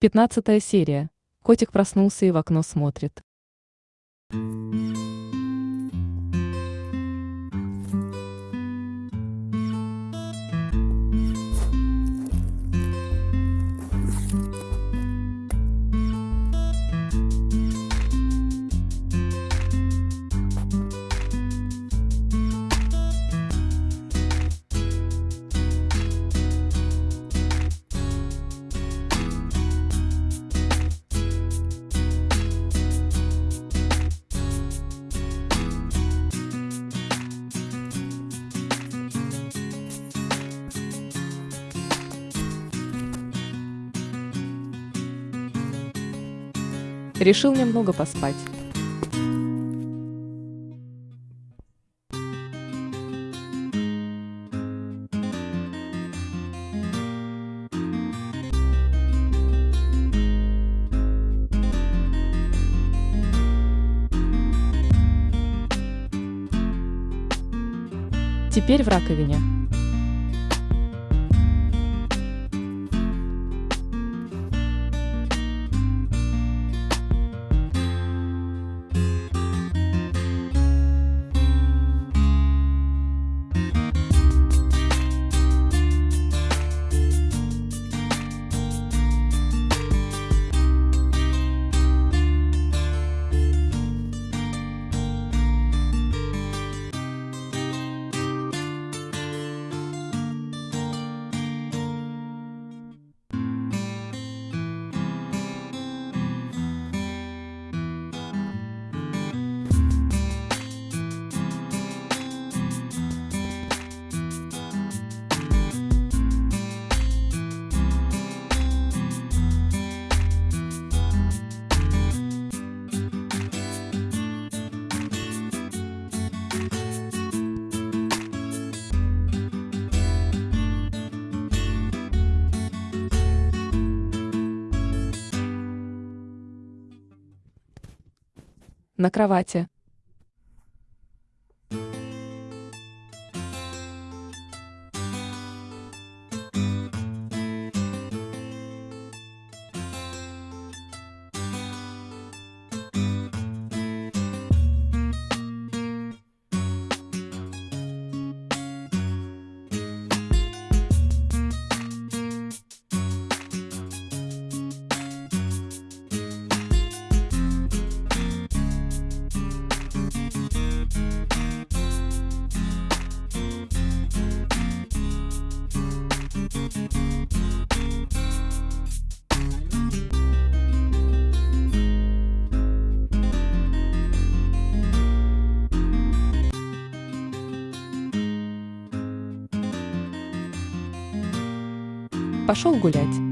Пятнадцатая серия. Котик проснулся и в окно смотрит. Решил немного поспать. Теперь в раковине. На кровати. Пошел гулять.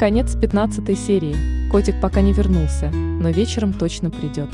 Конец 15 серии. Котик пока не вернулся, но вечером точно придет.